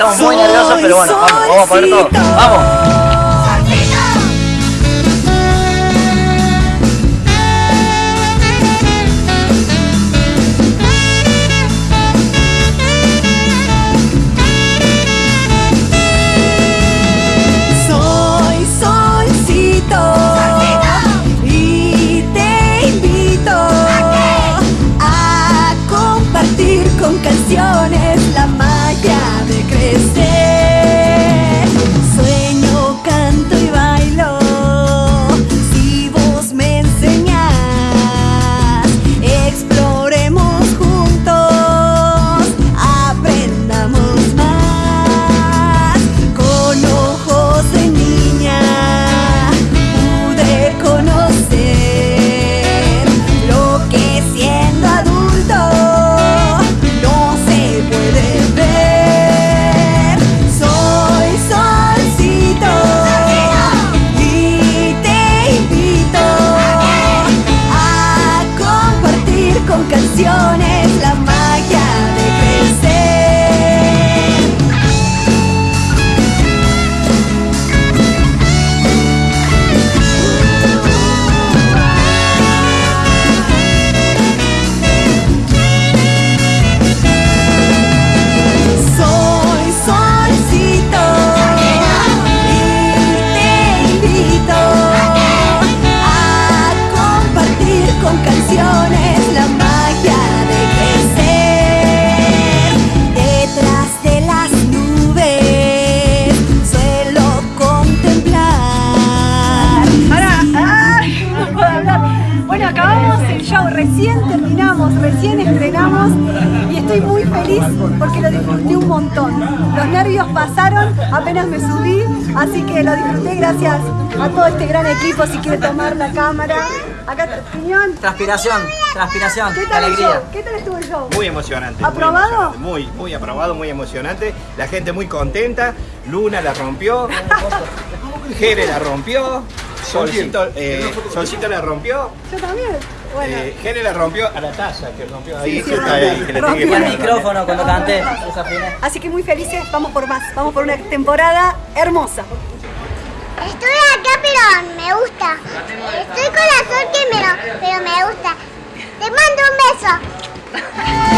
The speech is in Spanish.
estamos muy nerviosos, pero bueno, vamos, vamos a poner todo. ¡Vamos! Hablar. Bueno, acabamos el show, recién terminamos, recién estrenamos y estoy muy feliz porque lo disfruté un montón. Los nervios pasaron, apenas me subí, así que lo disfruté gracias a todo este gran equipo. Si quiere tomar la cámara, acá, Piñón, Transpiración, transpiración, ¿qué tal el alegría. show? ¿Qué tal estuvo el show? Muy emocionante. ¿Aprobado? Muy, emocionante. muy, muy aprobado, muy emocionante. La gente muy contenta. Luna la rompió. Jere la rompió. Solcito, Solcito eh, la rompió. Yo también. Bueno. Eh, Gene la rompió a la taza que rompió ahí. Sí, le el micrófono cuando canté. Así que muy felices, vamos por más. Vamos por una temporada hermosa. Estoy acá, pero me gusta. Estoy con la sol que pero me gusta. Te mando un beso.